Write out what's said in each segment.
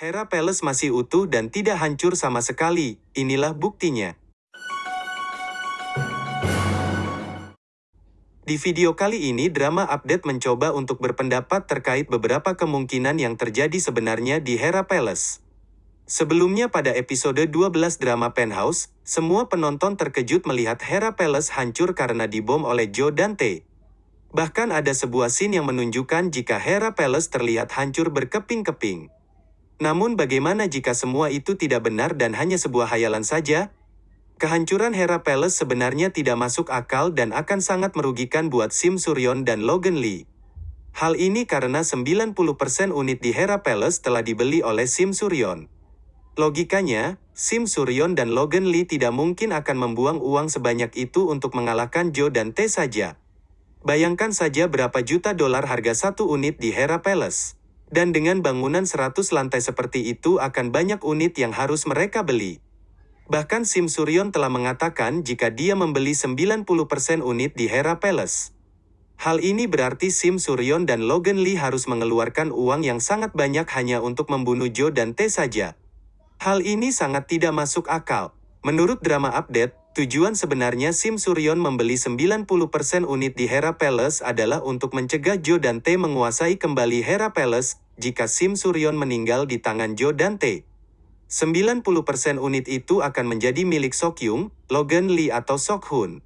Hera Palace masih utuh dan tidak hancur sama sekali, inilah buktinya. Di video kali ini drama update mencoba untuk berpendapat terkait beberapa kemungkinan yang terjadi sebenarnya di Hera Palace. Sebelumnya pada episode 12 drama Penthouse, semua penonton terkejut melihat Hera Palace hancur karena dibom oleh Joe Dante. Bahkan ada sebuah scene yang menunjukkan jika Hera Palace terlihat hancur berkeping-keping. Namun bagaimana jika semua itu tidak benar dan hanya sebuah hayalan saja? Kehancuran Hera Palace sebenarnya tidak masuk akal dan akan sangat merugikan buat Sim Suryon dan Logan Lee. Hal ini karena 90% unit di Hera Palace telah dibeli oleh Sim Suryon. Logikanya, Sim Suryon dan Logan Lee tidak mungkin akan membuang uang sebanyak itu untuk mengalahkan Joe dan T saja. Bayangkan saja berapa juta dolar harga satu unit di Hera Palace. Dan dengan bangunan 100 lantai seperti itu akan banyak unit yang harus mereka beli. Bahkan Sim Suryon telah mengatakan jika dia membeli 90% unit di Hera Palace. Hal ini berarti Sim Suryon dan Logan Lee harus mengeluarkan uang yang sangat banyak hanya untuk membunuh Joe dan T saja. Hal ini sangat tidak masuk akal. Menurut drama update, tujuan sebenarnya Sim Suryon membeli 90% unit di Hera Palace adalah untuk mencegah Joe dan T menguasai kembali Hera Palace jika Sim Suryon meninggal di tangan Joe dan T. 90% unit itu akan menjadi milik Sokyung, Logan Lee atau Sokhun.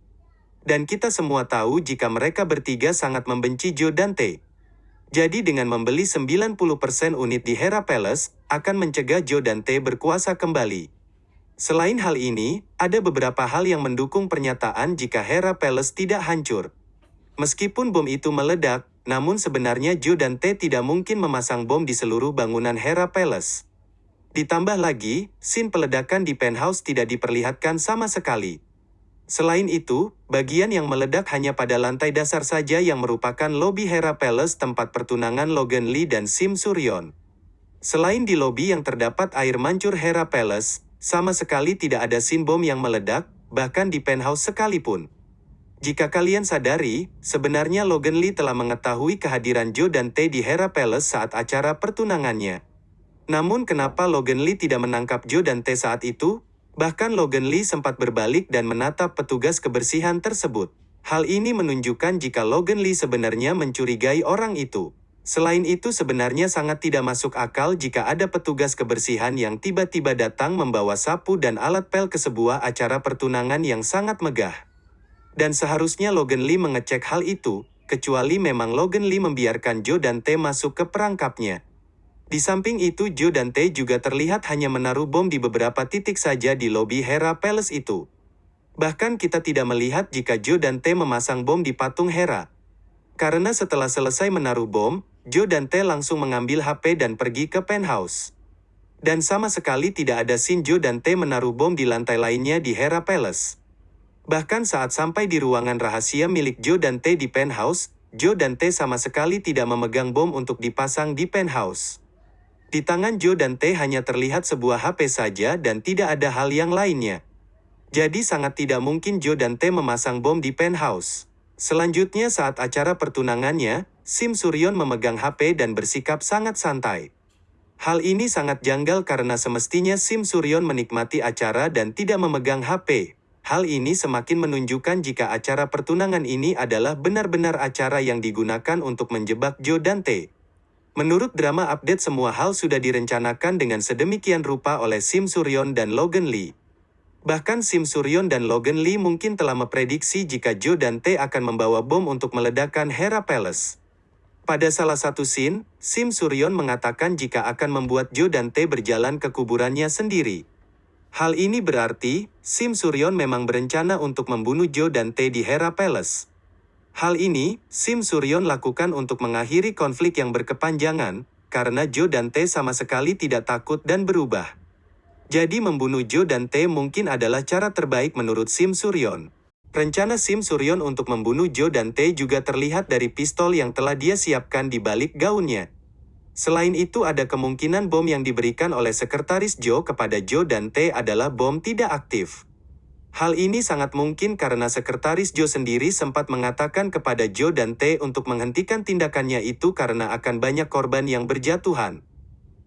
Dan kita semua tahu jika mereka bertiga sangat membenci Joe Dante. Jadi dengan membeli 90% unit di Hera Palace, akan mencegah Joe Dante berkuasa kembali. Selain hal ini, ada beberapa hal yang mendukung pernyataan jika Hera Palace tidak hancur. Meskipun bom itu meledak, namun sebenarnya Joe Dante tidak mungkin memasang bom di seluruh bangunan Hera Palace. Ditambah lagi, scene peledakan di penthouse tidak diperlihatkan sama sekali. Selain itu, bagian yang meledak hanya pada lantai dasar saja yang merupakan lobi Hera Palace tempat pertunangan Logan Lee dan Sim Suryon. Selain di lobi yang terdapat air mancur Hera Palace, sama sekali tidak ada scene bom yang meledak, bahkan di penthouse sekalipun. Jika kalian sadari, sebenarnya Logan Lee telah mengetahui kehadiran Joe dan Tae di Hera Palace saat acara pertunangannya. Namun kenapa Logan Lee tidak menangkap Joe dan T saat itu? Bahkan Logan Lee sempat berbalik dan menatap petugas kebersihan tersebut. Hal ini menunjukkan jika Logan Lee sebenarnya mencurigai orang itu. Selain itu sebenarnya sangat tidak masuk akal jika ada petugas kebersihan yang tiba-tiba datang membawa sapu dan alat pel ke sebuah acara pertunangan yang sangat megah. Dan seharusnya Logan Lee mengecek hal itu, kecuali memang Logan Lee membiarkan Joe dan T masuk ke perangkapnya. Di samping itu Joe dan Tae juga terlihat hanya menaruh bom di beberapa titik saja di lobi Hera Palace itu. Bahkan kita tidak melihat jika Joe dan Tae memasang bom di patung Hera. Karena setelah selesai menaruh bom, Joe dan Tae langsung mengambil HP dan pergi ke penthouse. Dan sama sekali tidak ada scene Joe dan Tae menaruh bom di lantai lainnya di Hera Palace. Bahkan saat sampai di ruangan rahasia milik Joe dan Tae di penthouse, Joe dan Tae sama sekali tidak memegang bom untuk dipasang di penthouse. Di tangan Joe dan T hanya terlihat sebuah HP saja dan tidak ada hal yang lainnya. Jadi sangat tidak mungkin Joe dan T memasang bom di penthouse. Selanjutnya saat acara pertunangannya, Sim Suryon memegang HP dan bersikap sangat santai. Hal ini sangat janggal karena semestinya Sim Suryon menikmati acara dan tidak memegang HP. Hal ini semakin menunjukkan jika acara pertunangan ini adalah benar-benar acara yang digunakan untuk menjebak Joe dan T. Menurut drama update semua hal sudah direncanakan dengan sedemikian rupa oleh Sim Suryon dan Logan Lee. Bahkan Sim Suryon dan Logan Lee mungkin telah memprediksi jika Joe Tae akan membawa bom untuk meledakkan Hera Palace. Pada salah satu scene, Sim Suryon mengatakan jika akan membuat Joe Tae berjalan ke kuburannya sendiri. Hal ini berarti, Sim Suryon memang berencana untuk membunuh Joe Tae di Hera Palace. Hal ini, Sim Suryon lakukan untuk mengakhiri konflik yang berkepanjangan, karena Jo dan Tae sama sekali tidak takut dan berubah. Jadi membunuh Jo dan Tae mungkin adalah cara terbaik menurut Sim Suryon. Rencana Sim Suryon untuk membunuh Jo dan Tae juga terlihat dari pistol yang telah dia siapkan di balik gaunnya. Selain itu ada kemungkinan bom yang diberikan oleh sekretaris Jo kepada Jo dan Tae adalah bom tidak aktif. Hal ini sangat mungkin karena sekretaris Joe sendiri sempat mengatakan kepada Joe dan T untuk menghentikan tindakannya itu karena akan banyak korban yang berjatuhan.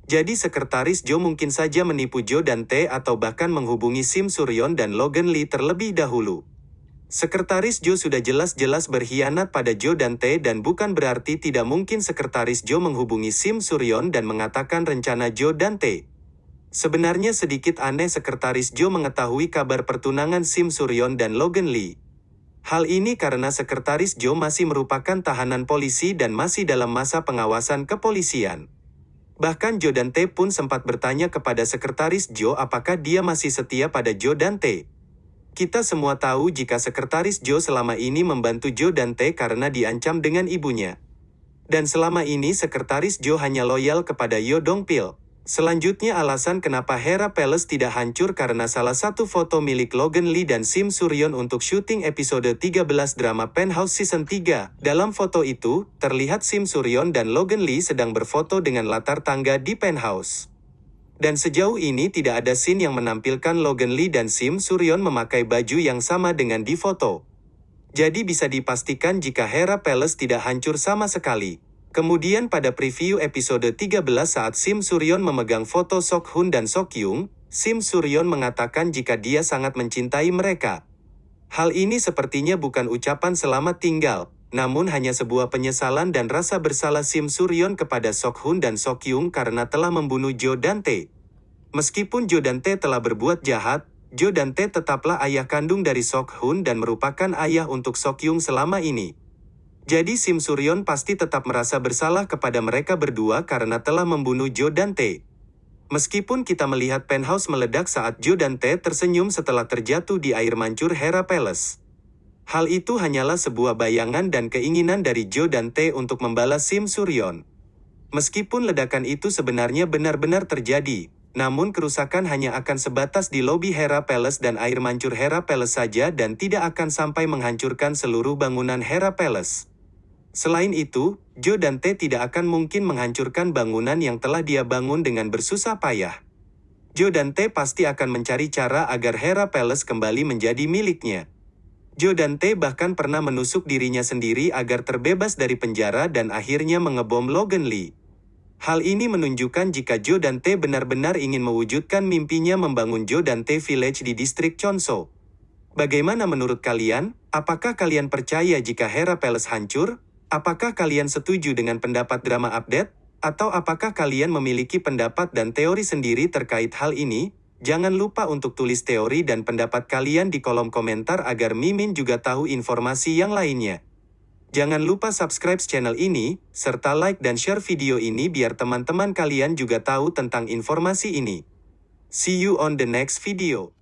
Jadi sekretaris Joe mungkin saja menipu Joe dan T atau bahkan menghubungi Sim Suryon dan Logan Lee terlebih dahulu. Sekretaris Joe sudah jelas-jelas berkhianat pada Joe dan T dan bukan berarti tidak mungkin sekretaris Joe menghubungi Sim Suryon dan mengatakan rencana Joe dan T. Sebenarnya sedikit aneh sekretaris Joe mengetahui kabar pertunangan Sim Suryon dan Logan Lee. Hal ini karena sekretaris Joe masih merupakan tahanan polisi dan masih dalam masa pengawasan kepolisian. Bahkan Joe dan T pun sempat bertanya kepada sekretaris Joe apakah dia masih setia pada Joe dan T. Kita semua tahu jika sekretaris Joe selama ini membantu Joe dan T karena diancam dengan ibunya. Dan selama ini sekretaris Joe hanya loyal kepada Yo Dong Pil. Selanjutnya alasan kenapa Hera Palace tidak hancur karena salah satu foto milik Logan Lee dan Sim Suryon untuk syuting episode 13 drama Penthouse Season 3. Dalam foto itu, terlihat Sim Suryon dan Logan Lee sedang berfoto dengan latar tangga di penthouse. Dan sejauh ini tidak ada scene yang menampilkan Logan Lee dan Sim Suryon memakai baju yang sama dengan di foto. Jadi bisa dipastikan jika Hera Palace tidak hancur sama sekali. Kemudian pada preview episode 13 saat Sim Suryon memegang foto Sok Hun dan Sok Yung, Sim Suryon mengatakan jika dia sangat mencintai mereka. Hal ini sepertinya bukan ucapan selamat tinggal, namun hanya sebuah penyesalan dan rasa bersalah Sim Suryon kepada Sok Hun dan Sok Yung karena telah membunuh Jo Dante. Meskipun Jo Dante telah berbuat jahat, Jo Dante tetaplah ayah kandung dari Sok Hun dan merupakan ayah untuk Sok Yung selama ini. Jadi Sim Suryon pasti tetap merasa bersalah kepada mereka berdua karena telah membunuh Jo Dante. Meskipun kita melihat penthouse meledak saat Jo Dante tersenyum setelah terjatuh di air mancur Hera Palace. Hal itu hanyalah sebuah bayangan dan keinginan dari Joe dan T untuk membalas Sim Suryon. Meskipun ledakan itu sebenarnya benar-benar terjadi, namun kerusakan hanya akan sebatas di lobi Hera Palace dan air mancur Hera Palace saja dan tidak akan sampai menghancurkan seluruh bangunan Hera Palace. Selain itu, Joe dan T tidak akan mungkin menghancurkan bangunan yang telah dia bangun dengan bersusah payah. Joe dan T pasti akan mencari cara agar Hera Palace kembali menjadi miliknya. Joe dan T bahkan pernah menusuk dirinya sendiri agar terbebas dari penjara dan akhirnya mengebom Logan Lee. Hal ini menunjukkan jika Joe dan T benar-benar ingin mewujudkan mimpinya membangun Joe dan T Village di distrik Chonso. Bagaimana menurut kalian? Apakah kalian percaya jika Hera Palace hancur? Apakah kalian setuju dengan pendapat drama update? Atau apakah kalian memiliki pendapat dan teori sendiri terkait hal ini? Jangan lupa untuk tulis teori dan pendapat kalian di kolom komentar agar Mimin juga tahu informasi yang lainnya. Jangan lupa subscribe channel ini, serta like dan share video ini biar teman-teman kalian juga tahu tentang informasi ini. See you on the next video.